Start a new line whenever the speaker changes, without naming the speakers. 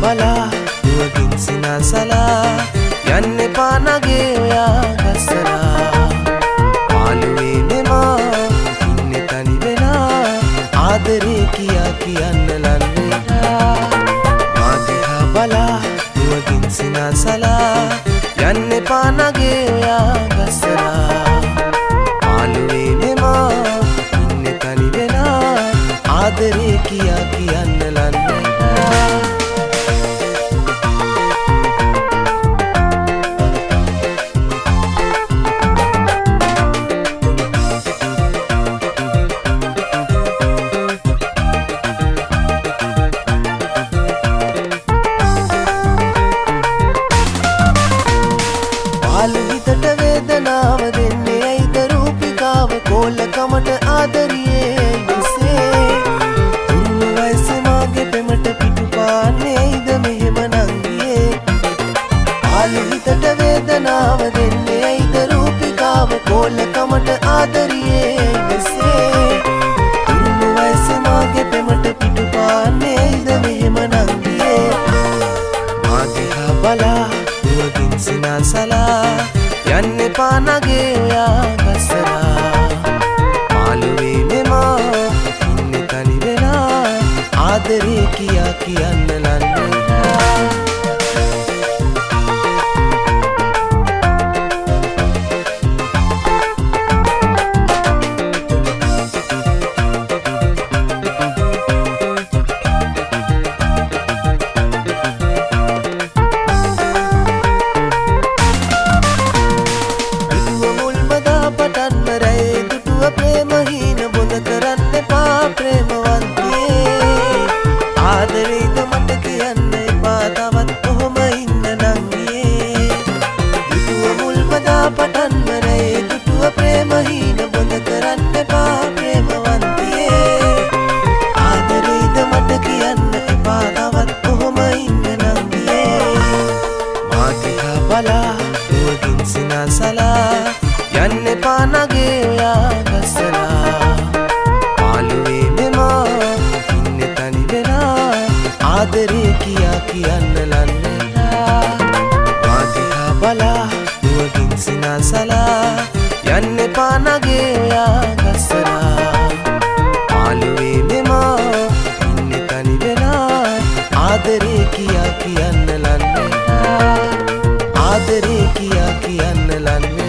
බලා දුවගින් සිනාසලා යන්න එපා නගේ ඔයා ගස්සලා පාළුවේ මෙමා ඉන්නේ තනි වෙලා ආදරේ කියා කියන්න ලන්නේ මාදිහා බලා දුවගින් සිනාසලා යන්න එපා නගේ ඔයා ගස්සලා පාළුවේ මෙමා ඉන්නේ තනි වෙලා ආදරේ කියා කියන්න ලන්නේ හිතට වේදනාව දෙන්නේ ඇයිද? රූපිකාව කෝලකමට ආදරියේ එසේ තුරුණු වයස මාගේ පෙමට පිටු පාන්නේ ඇයිද? මෙහෙම නංගියේ ආලි හිතට වේදනාව දෙන්නේ ඇයිද? රූපිකාව කෝලකමට ආදරියේ එසේ තුරුණු වයස මාගේ පෙමට පිටු පාන්නේ ඇයිද? මෙහෙම නංගියේ මාදිහා බලා දුවගින් සිනාසලා යන්න කියා කියන්න ලන්නවා යන්න පානගේ ආගස්සලා පාලුවේ මෙමා ඉන්න තනි වෙලා ආදරේ කියා කියන්න ලන්නලා. මාදිහා බලා දුවගින් සිනාසලා යන්න පානගේ ආගස්සලා පාලුවේ මෙමා ඉන්න තනි වෙලා ආදරේ කියා කියන්න ලන්නලා. ආදරේ කියා කියන්න ලන්නේ